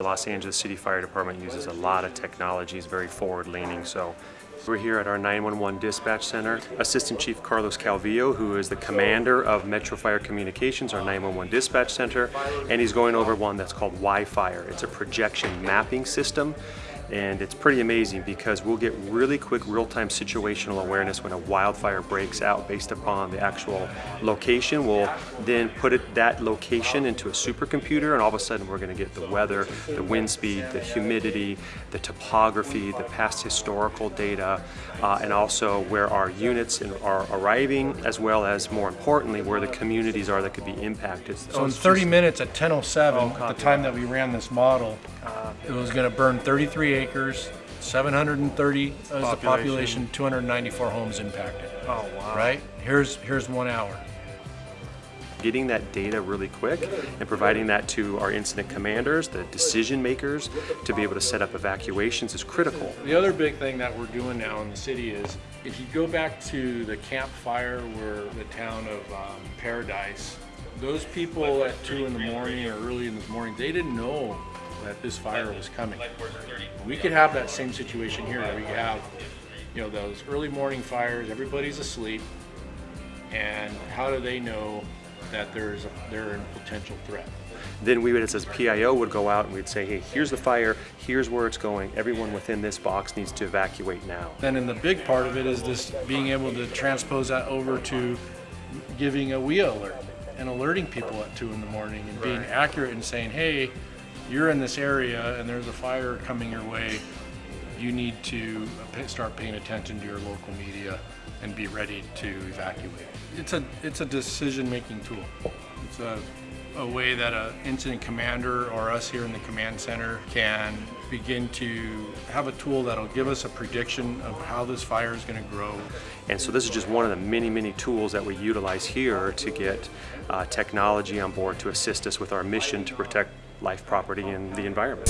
The Los Angeles City Fire Department uses a lot of technologies, very forward-leaning. So we're here at our 911 dispatch center. Assistant Chief Carlos Calvillo, who is the commander of Metro Fire Communications, our 911 dispatch center, and he's going over one that's called WIFIRE. It's a projection mapping system and it's pretty amazing because we'll get really quick real-time situational awareness when a wildfire breaks out based upon the actual location. We'll then put it, that location into a supercomputer and all of a sudden we're going to get the weather, the wind speed, the humidity, the topography, the past historical data, uh, and also where our units are arriving as well as more importantly where the communities are that could be impacted. So in 30 minutes at 10.07, at the time that we ran this model, uh, it was going to burn 33 acres, 730 is the population, 294 homes impacted. Oh, wow. Right? Here's, here's one hour. Getting that data really quick and providing that to our incident commanders, the decision makers, to be able to set up evacuations is critical. The other big thing that we're doing now in the city is if you go back to the Camp Fire where the town of um, Paradise, those people at 2 in the morning or early in the morning, they didn't know that this fire was coming. We could have that same situation here. We have, you know, those early morning fires, everybody's asleep, and how do they know that there's a, they're in potential threat? Then we would, as PIO, would go out and we'd say, hey, here's the fire, here's where it's going. Everyone within this box needs to evacuate now. Then in the big part of it is this being able to transpose that over to giving a WEA alert and alerting people at two in the morning and being accurate and saying, hey, you're in this area and there's a fire coming your way, you need to start paying attention to your local media and be ready to evacuate. It's a, it's a decision-making tool. It's a, a way that an incident commander or us here in the command center can begin to have a tool that'll give us a prediction of how this fire is going to grow. And so this is just one of the many, many tools that we utilize here to get uh, technology on board to assist us with our mission to protect life, property, and the environment.